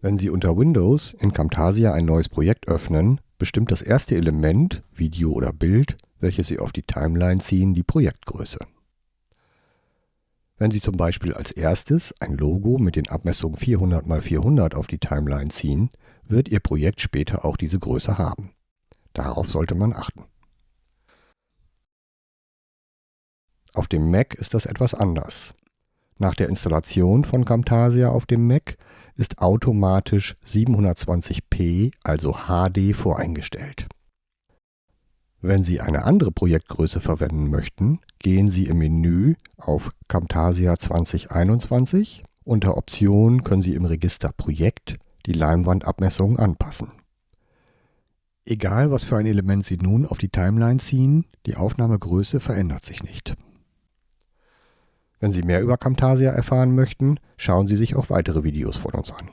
Wenn Sie unter Windows in Camtasia ein neues Projekt öffnen, bestimmt das erste Element, Video oder Bild, welches Sie auf die Timeline ziehen, die Projektgröße. Wenn Sie zum Beispiel als erstes ein Logo mit den Abmessungen 400 x 400 auf die Timeline ziehen, wird Ihr Projekt später auch diese Größe haben. Darauf sollte man achten. Auf dem Mac ist das etwas anders. Nach der Installation von Camtasia auf dem Mac ist automatisch 720p, also HD, voreingestellt. Wenn Sie eine andere Projektgröße verwenden möchten, gehen Sie im Menü auf Camtasia 2021. Unter Optionen können Sie im Register Projekt die Leinwandabmessungen anpassen. Egal was für ein Element Sie nun auf die Timeline ziehen, die Aufnahmegröße verändert sich nicht. Wenn Sie mehr über Camtasia erfahren möchten, schauen Sie sich auch weitere Videos von uns an.